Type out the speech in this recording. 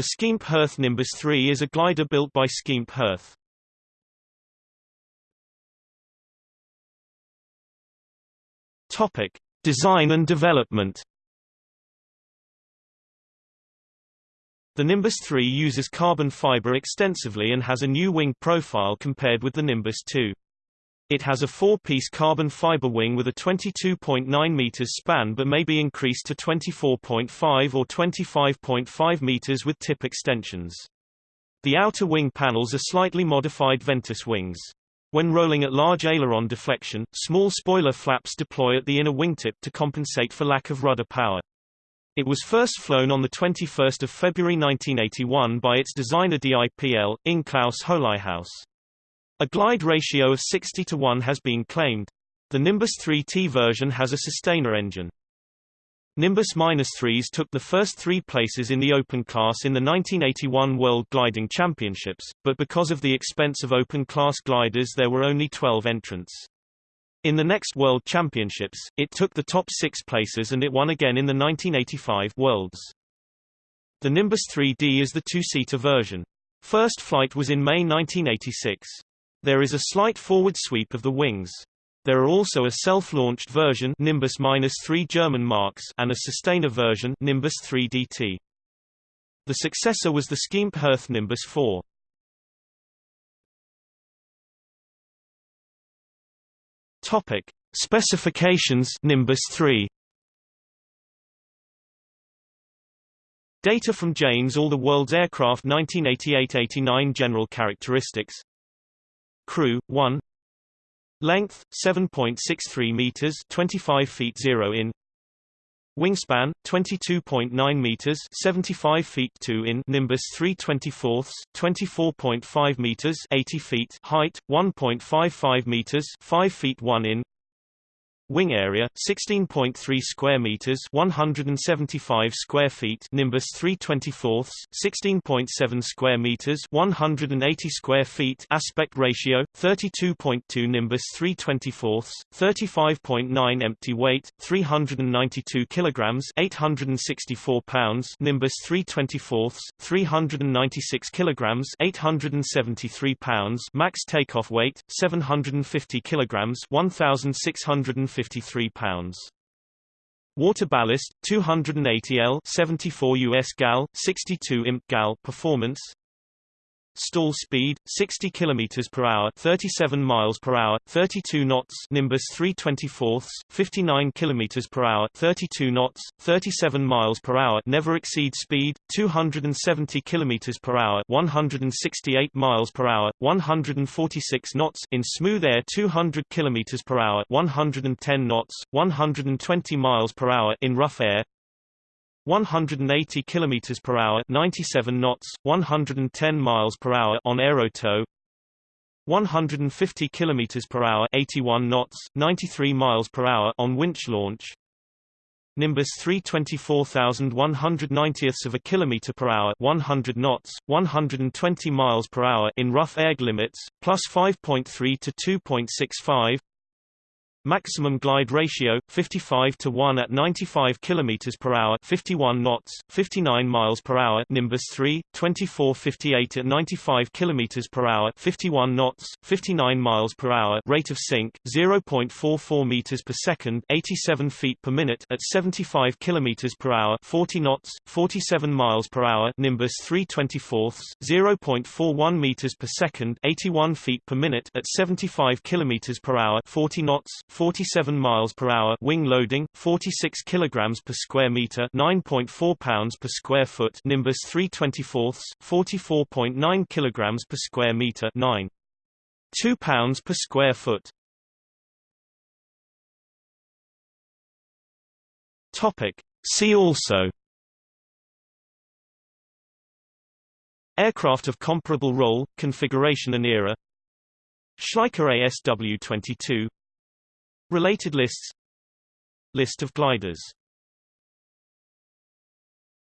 The Schempp-Hirth Nimbus 3 is a glider built by Schempp-Hirth. Topic: Design and development. The Nimbus 3 uses carbon fiber extensively and has a new wing profile compared with the Nimbus 2. It has a four-piece carbon fiber wing with a 22.9 meters span but may be increased to 24.5 or 25.5 meters with tip extensions. The outer wing panels are slightly modified Ventus wings. When rolling at large aileron deflection, small spoiler flaps deploy at the inner wingtip to compensate for lack of rudder power. It was first flown on 21 February 1981 by its designer DIPL, Ing Klaus Holighaus. A glide ratio of 60 to 1 has been claimed. The Nimbus 3T version has a sustainer engine. Nimbus-3s took the first three places in the open class in the 1981 World Gliding Championships, but because of the expense of open-class gliders there were only 12 entrants. In the next World Championships, it took the top six places and it won again in the 1985 Worlds. The Nimbus 3D is the two-seater version. First flight was in May 1986. There is a slight forward sweep of the wings. There are also a self-launched version Nimbus-3 German marks and a sustainer version Nimbus 3DT. The successor was the Schempp-Hirth Nimbus 4. Topic: Specifications Nimbus 3. Data from Jane's All the World's Aircraft 1988-89 General characteristics Crew 1 Length 7.63 meters 25 feet 0 in. Wingspan 22.9 meters 75 feet 2 in. Nimbus 324 24.5 meters 80 feet height 1.55 meters 5 feet 1 in Wing area 16.3 square meters 175 square feet Nimbus 324 16.7 square meters 180 square feet aspect ratio 32.2 Nimbus 324 35.9 empty weight 392 kilograms 864 pounds Nimbus 324 396 kilograms 873 pounds max takeoff weight 750 kilograms 1650 53 pounds. Water ballast 280 L 74 US gal 62 imp gal performance Stall speed 60 km per hour, 37 miles per hour, 32 knots. Nimbus 324, 59 km per hour, 32 knots, 37 miles per hour. Never exceed speed 270 km per hour, 168 miles per hour, 146 knots in smooth air, 200 km per hour, 110 knots, 120 miles per hour in rough air. 180 km per hour 97 knots 110 miles per hour on aerotow 150 km per hour 81 knots 93 miles per hour on winch launch. Nimbus 324,190ths of a kilometer per hour 100 knots 120 miles per hour in rough air limits plus 5.3 to 2.65 Maximum glide ratio 55 to 1 at 95 km per hour 51 knots 59 miles per hour Nimbus 3 2458 at 95 km per hour 51 knots 59 miles per hour rate of sink 0.44 meters per second 87 feet per minute at 75 km per hour 40 knots 47 miles per hour Nimbus 324 0.41 meters per second 81 feet per minute at 75 km per hour 40 knots 47 miles per hour wing loading 46 kilograms per square meter 9.4 pounds per square foot Nimbus 324 44.9 kilograms per square meter 9 2 pounds per square foot. Topic. See also Aircraft of comparable role, configuration and era Schleicher ASW-22 Related lists. List of gliders